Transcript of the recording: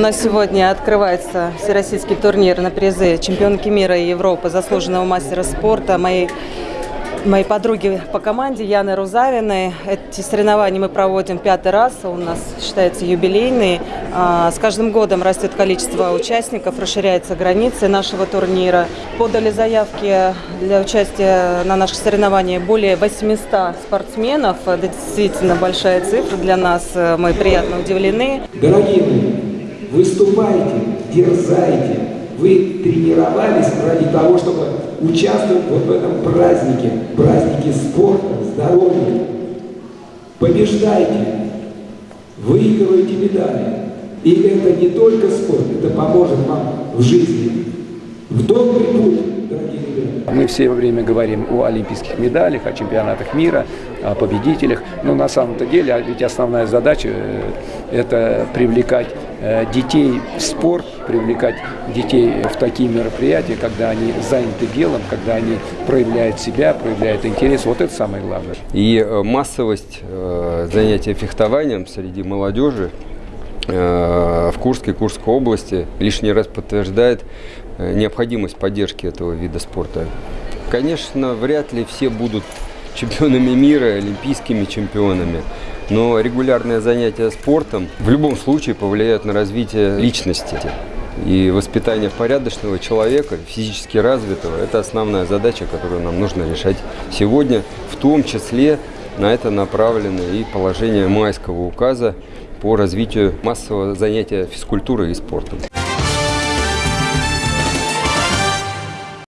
Нас сегодня открывается всероссийский турнир на призы чемпионки мира и Европы, заслуженного мастера спорта, моей, моей подруги по команде Яны Рузавиной. Эти соревнования мы проводим пятый раз, у нас считается юбилейный. А, С каждым годом растет количество участников, расширяются границы нашего турнира. Подали заявки для участия на наших соревнованиях более 800 спортсменов. Это действительно большая цифра для нас, мы приятно удивлены. Дорогие выступайте, дерзайте. Вы тренировались ради того, чтобы участвовать вот в этом празднике, празднике спорта, здоровья. Побеждайте, выигрывайте медали. И это не только спорт, это поможет вам в жизни. В добрый путь. Мы все время говорим о олимпийских медалях, о чемпионатах мира, о победителях. Но на самом-то деле, а ведь основная задача э, – это привлекать э, детей в спорт, привлекать детей в такие мероприятия, когда они заняты делом, когда они проявляют себя, проявляют интерес. Вот это самое главное. И э, массовость занятия фехтованием среди молодежи Курске, Курской области лишний раз подтверждает э, необходимость поддержки этого вида спорта. Конечно, вряд ли все будут чемпионами мира, олимпийскими чемпионами, но регулярное занятие спортом в любом случае повлияет на развитие личности. И воспитание порядочного человека, физически развитого, это основная задача, которую нам нужно решать сегодня. В том числе на это направлено и положение майского указа по развитию массового занятия физкультурой и спортом.